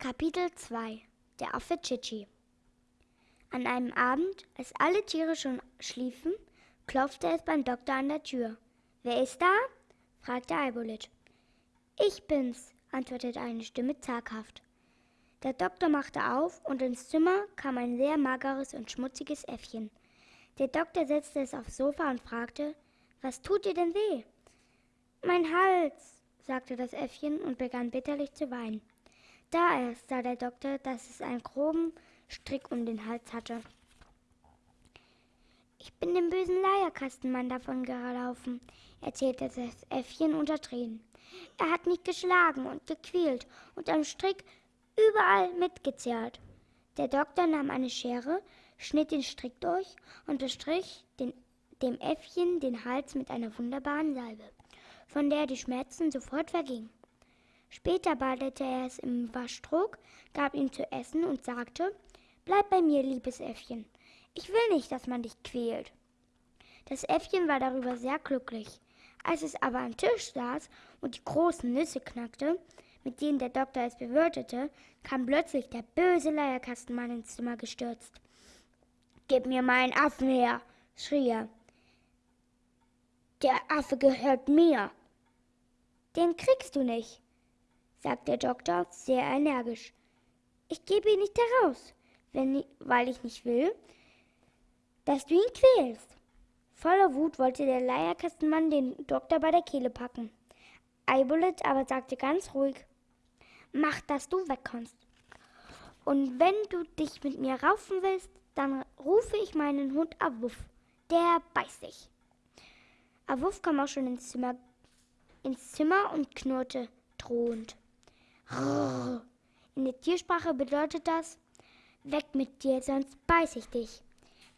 Kapitel 2 Der Affe Chichi An einem Abend, als alle Tiere schon schliefen, klopfte es beim Doktor an der Tür. Wer ist da? fragte Eibolit. Ich bin's, antwortete eine Stimme zaghaft. Der Doktor machte auf und ins Zimmer kam ein sehr mageres und schmutziges Äffchen. Der Doktor setzte es aufs Sofa und fragte, was tut dir denn weh? Mein Hals, sagte das Äffchen und begann bitterlich zu weinen. Da erst sah der Doktor, dass es einen groben Strick um den Hals hatte. Ich bin dem bösen Leierkastenmann davon gelaufen, erzählte das Äffchen unter Tränen. Er hat mich geschlagen und gequält und am Strick überall mitgezerrt. Der Doktor nahm eine Schere, schnitt den Strick durch und bestrich den, dem Äffchen den Hals mit einer wunderbaren Salbe, von der die Schmerzen sofort vergingen. Später badete er es im Waschtrog, gab ihm zu essen und sagte, Bleib bei mir, liebes Äffchen. Ich will nicht, dass man dich quält. Das Äffchen war darüber sehr glücklich. Als es aber am Tisch saß und die großen Nüsse knackte, mit denen der Doktor es bewirtete, kam plötzlich der böse Leierkastenmann ins Zimmer gestürzt. Gib mir meinen Affen her, schrie er. Der Affe gehört mir. Den kriegst du nicht, sagte der Doktor sehr energisch. Ich gebe ihn nicht heraus, wenn, weil ich nicht will, dass du ihn quälst. Voller Wut wollte der Leierkastenmann den Doktor bei der Kehle packen. Eibolet aber sagte ganz ruhig, mach, dass du wegkommst. Und wenn du dich mit mir raufen willst, dann rufe ich meinen Hund Awuff. Der beißt dich. Awuff kam auch schon ins Zimmer, ins Zimmer und knurrte drohend. In der Tiersprache bedeutet das, weg mit dir, sonst beiß ich dich.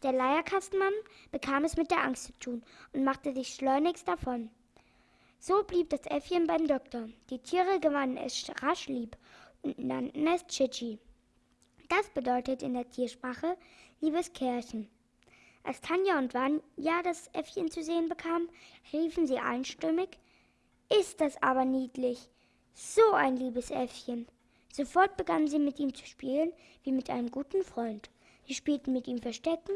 Der Leierkastenmann bekam es mit der Angst zu tun und machte sich schleunigst davon. So blieb das Äffchen beim Doktor. Die Tiere gewannen es rasch lieb und nannten es Chichi. Das bedeutet in der Tiersprache liebes Kerlchen. Als Tanja und Vanya das Äffchen zu sehen bekamen, riefen sie einstimmig, ist das aber niedlich. So ein liebes Äffchen. Sofort begannen sie mit ihm zu spielen, wie mit einem guten Freund. Sie spielten mit ihm Verstecken,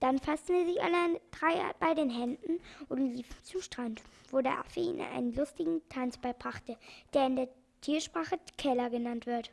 dann fassten sie sich alle drei bei den Händen und liefen zum Strand, wo der Affe ihnen einen lustigen Tanz beibrachte, der in der Tiersprache Keller genannt wird.